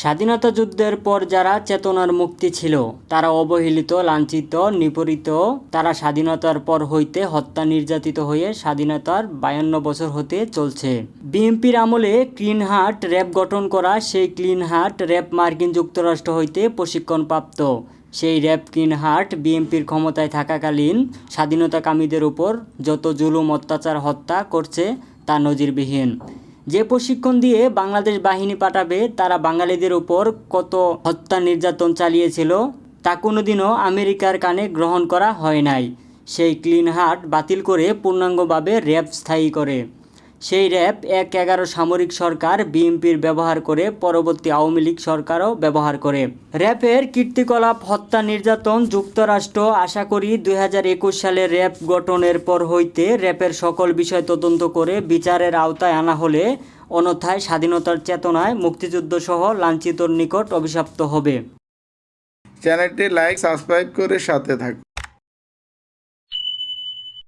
স্বাধীনতা যুদ্ধের পর যারা চেতনার মুক্তি ছিল, তারা অবহেলিত, লাঞ্ছিত, নিপীড়িত, তারা স্বাধীনতার পর হইতে হত্যা নির্যাতিত হয়ে স্বাধীনতার বায়ান্ন বছর হতে চলছে। বিএনপির আমলে ক্লিন হার্ট র্যাব গঠন করা, সেই ক্লিন হার্ট র্যাব মার্কিন যুক্তরাষ্ট্র হইতে প্রশিক্ষণপ্রাপ্ত। সেই র্যাব ক্লিন হার্ট বিএনপির ক্ষমতায় থাকাকালীন স্বাধীনতাকামীদের উপর যত জুলুম, অত্যাচার, হত্যা করছে, তা নজিরবিহীন। যে প্রশিক্ষণ দিয়ে বাংলাদেশ বাহিনী পাঠাবে, তারা বাঙালিদের উপর কত হত্যা নির্যাতন চালিয়েছিল, তা কোনোদিনও আমেরিকার কানে গ্রহণ করা হয় নাই। সেই ক্লিন হার্ট বাতিল করে পূর্ণাঙ্গভাবে র্যাব স্থায়ী করে। সেই র্যাব এক এগারো সামরিক সরকার বিএনপির ব্যবহার করে পরবর্তী আওয়ামী লীগ সরকারও ব্যবহার করে। র্যাবের কীর্তিকলাপ, হত্যা, নির্যাতন যুক্তরাষ্ট্র আশা করি দুই হাজার একুশ সালে র্যাব গঠনের পর হইতে র্যাবের সকল বিষয় তদন্ত করে বিচারের আওতায় আনা হলে অন্যথায় স্বাধীনতার চেতনায় মুক্তিযুদ্ধ সহ লাঞ্ছিতর নিকট অভিশপ্ত হবে। চ্যানেলটি লাইক, সাবস্ক্রাইব করে সাথে থাকুন।